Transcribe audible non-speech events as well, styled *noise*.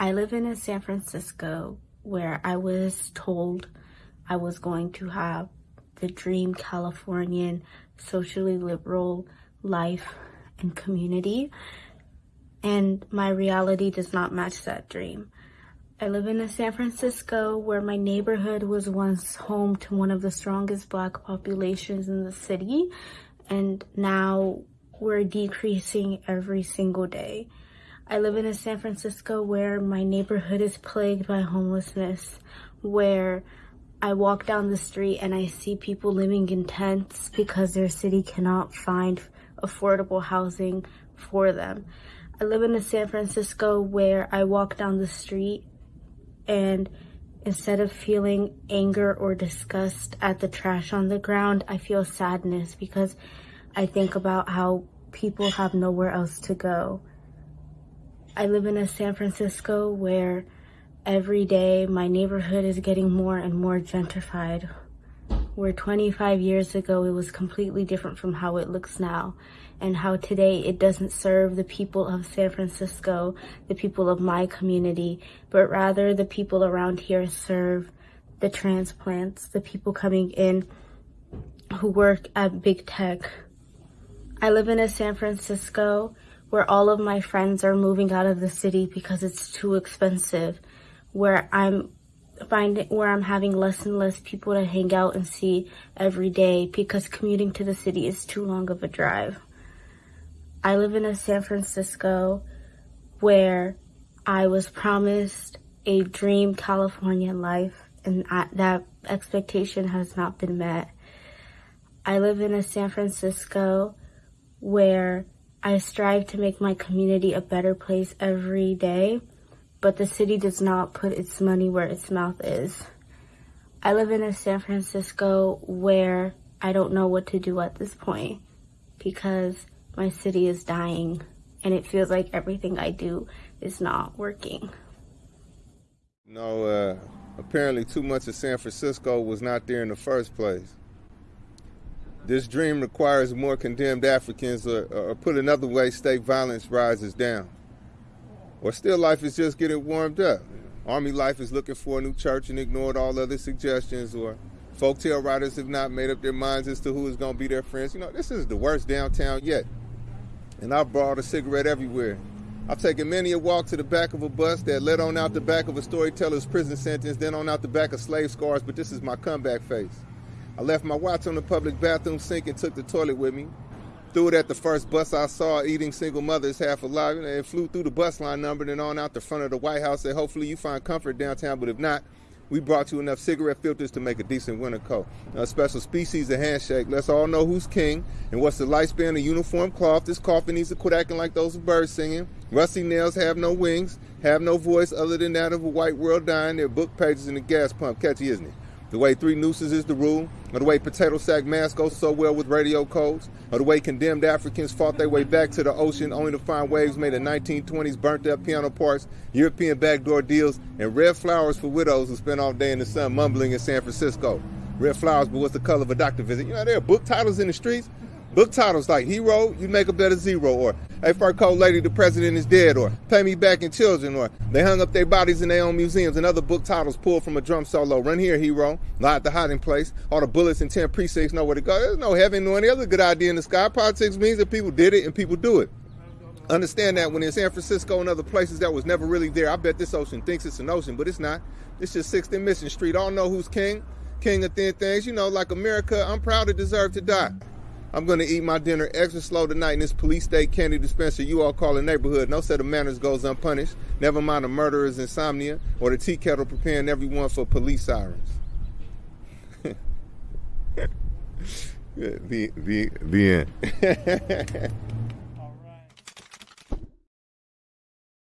I live in a San Francisco where I was told I was going to have the dream Californian socially liberal life and community. And my reality does not match that dream. I live in a San Francisco where my neighborhood was once home to one of the strongest black populations in the city. And now we're decreasing every single day. I live in a San Francisco where my neighborhood is plagued by homelessness, where I walk down the street and I see people living in tents because their city cannot find affordable housing for them. I live in a San Francisco where I walk down the street and instead of feeling anger or disgust at the trash on the ground, I feel sadness because I think about how people have nowhere else to go. I live in a San Francisco where every day my neighborhood is getting more and more gentrified. Where 25 years ago it was completely different from how it looks now, and how today it doesn't serve the people of San Francisco, the people of my community, but rather the people around here serve the transplants, the people coming in who work at big tech, I live in a San Francisco where all of my friends are moving out of the city because it's too expensive, where I'm finding where I'm having less and less people to hang out and see every day because commuting to the city is too long of a drive. I live in a San Francisco where I was promised a dream California life and I, that expectation has not been met. I live in a San Francisco where I strive to make my community a better place every day, but the city does not put its money where its mouth is. I live in a San Francisco where I don't know what to do at this point because my city is dying and it feels like everything I do is not working. No, uh, apparently too much of San Francisco was not there in the first place. This dream requires more condemned Africans, or, or put another way, state violence rises down. Or still life is just getting warmed up. Army life is looking for a new church and ignored all other suggestions, or folktale writers have not made up their minds as to who is going to be their friends. You know, this is the worst downtown yet. And I've brought a cigarette everywhere. I've taken many a walk to the back of a bus that led on out the back of a storyteller's prison sentence, then on out the back of slave scars, but this is my comeback face. I left my watch on the public bathroom sink and took the toilet with me. Threw it at the first bus I saw eating single mothers half alive and flew through the bus line number and on out the front of the White House. Said, hopefully you find comfort downtown, but if not, we brought you enough cigarette filters to make a decent winter coat. A special species of handshake. Let's all know who's king and what's the lifespan of uniform cloth. This coffin needs to quit acting like those birds singing. Rusty nails have no wings, have no voice other than that of a white world dying. Their book pages in the gas pump. Catchy, isn't it? The way three nooses is the rule, or the way potato sack masks go so well with radio codes, or the way condemned Africans fought their way back to the ocean only to find waves made of 1920s burnt up piano parts, European backdoor deals, and red flowers for widows who spend all day in the sun mumbling in San Francisco. Red flowers, but what's the color of a doctor visit? You know, there are book titles in the streets Book titles like Hero, You Make a Better Zero, or Hey Fur Coat Lady, The President is Dead, or Pay Me Back in Children, or They Hung Up Their Bodies in Their Own Museums, and other book titles pulled from a drum solo. Run Here, Hero, Lie at the Hiding Place, All the Bullets in 10 Precincts Know Where to Go. There's no heaven nor any other good idea in the sky. Politics means that people did it and people do it. Understand that when in San Francisco and other places that was never really there, I bet this ocean thinks it's an ocean, but it's not. It's just 6th and Mission Street. All know who's king. King of thin things. You know, like America, I'm proud to deserve to die. I'm going to eat my dinner extra slow tonight in this police state candy dispenser you all call a neighborhood. No set of manners goes unpunished. Never mind a murderer's insomnia or the tea kettle preparing everyone for police sirens. *laughs* the, the, the end. *laughs*